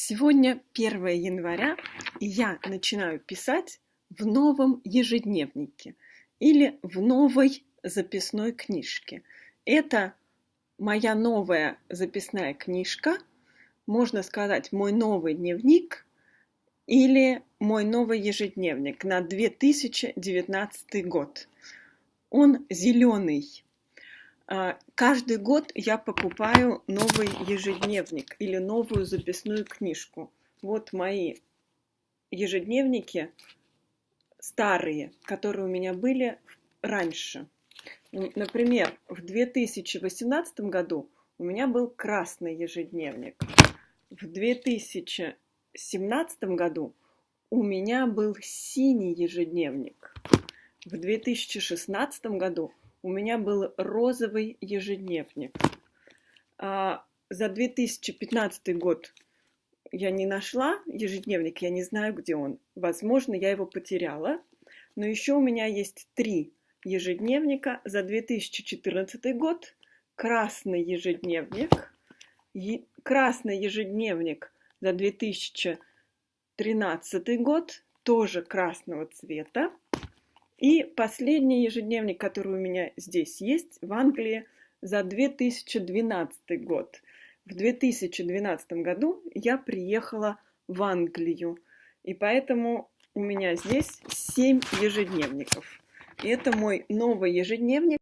Сегодня 1 января, и я начинаю писать в новом ежедневнике или в новой записной книжке. Это моя новая записная книжка, можно сказать, мой новый дневник или мой новый ежедневник на 2019 год. Он зеленый, каждый год я покупаю новый ежедневник или новую записную книжку. Вот мои ежедневники старые, которые у меня были раньше. Например, в 2018 году у меня был красный ежедневник. В 2017 году у меня был синий ежедневник. В 2016 году у меня был розовый ежедневник. А за 2015 год я не нашла ежедневник, я не знаю, где он. Возможно, я его потеряла. Но еще у меня есть три ежедневника за 2014 год. Красный ежедневник. Красный ежедневник за 2013 год, тоже красного цвета. И последний ежедневник, который у меня здесь есть, в Англии, за 2012 год. В 2012 году я приехала в Англию, и поэтому у меня здесь 7 ежедневников. И это мой новый ежедневник.